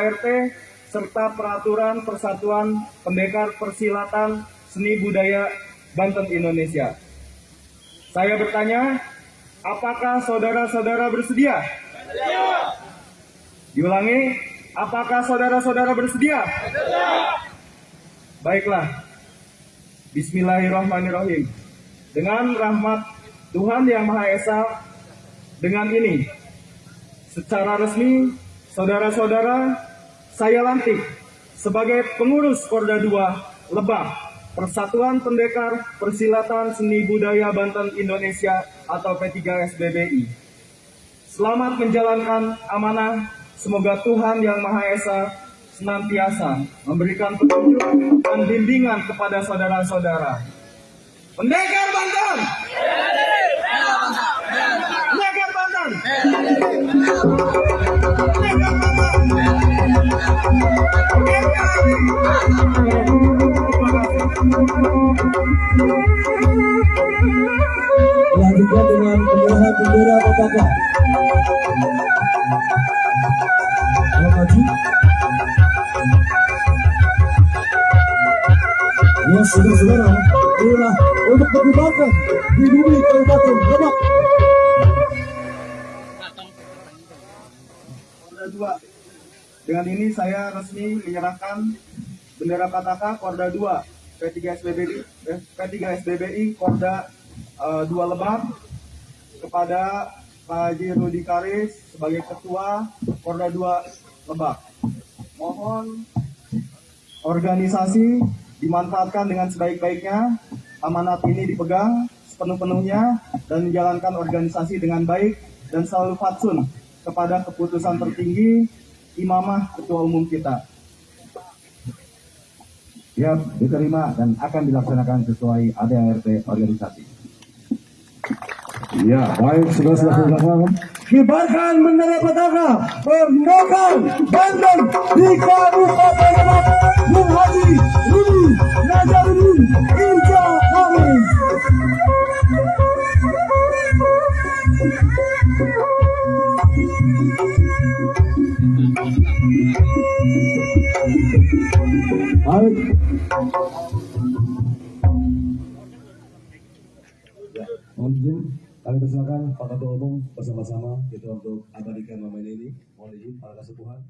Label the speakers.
Speaker 1: ART serta peraturan Persatuan Pendekar Persilatan Seni Budaya Banten Indonesia. Saya bertanya, apakah saudara-saudara bersedia? Diulangi, apakah saudara-saudara bersedia? Baiklah. Bismillahirrahmanirrahim. Dengan rahmat Tuhan Yang Maha Esa, dengan ini, secara resmi, saudara-saudara, saya lantik sebagai pengurus Korda 2 Lebak, Persatuan Pendekar Persilatan Seni Budaya Banten Indonesia atau P3SBBI. Selamat menjalankan amanah, semoga Tuhan Yang Maha Esa senantiasa memberikan petunjuk dan bimbingan kepada saudara-saudara. Pendekar Banten!
Speaker 2: Lanjutkan dengan penyerahan bendera petaka. Yang maju. Ya saudara-saudara, inilah untuk perkembangan di bumi Kabupaten Lebak.
Speaker 1: 2. Dengan ini saya resmi menyerahkan bendera Pataka Korda 2 P3 SBBI eh, P3 SBBI Korda eh, 2 Lebak kepada Pak Haji Rudi Karis sebagai ketua Korda 2 Lebak. Mohon organisasi dimanfaatkan dengan sebaik-baiknya, amanat ini dipegang sepenuh-penuhnya dan menjalankan organisasi dengan baik dan selalu fatsun kepada keputusan tertinggi imamah ketua umum kita.
Speaker 2: Siap diterima dan akan dilaksanakan sesuai ADART organisasi. Ya, baik saudara-saudara. Kibarkan bendera petaka Pendekar Banten di Kabupaten Lebak Mohon izin kami persilakan Pak Ketua Umum bersama-sama kita untuk abadikan momen ini. Mohon izin para kesepuhan.